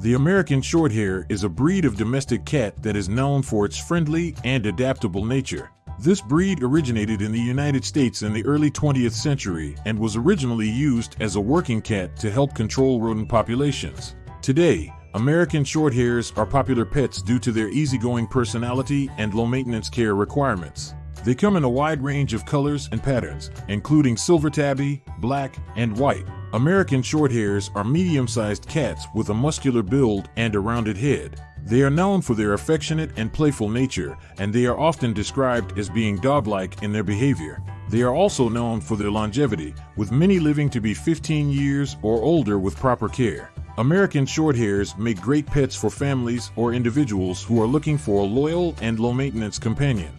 The American Shorthair is a breed of domestic cat that is known for its friendly and adaptable nature. This breed originated in the United States in the early 20th century and was originally used as a working cat to help control rodent populations. Today, American Shorthairs are popular pets due to their easygoing personality and low maintenance care requirements. They come in a wide range of colors and patterns, including silver tabby, black, and white. American Shorthairs are medium-sized cats with a muscular build and a rounded head. They are known for their affectionate and playful nature, and they are often described as being dog-like in their behavior. They are also known for their longevity, with many living to be 15 years or older with proper care. American Shorthairs make great pets for families or individuals who are looking for a loyal and low-maintenance companion.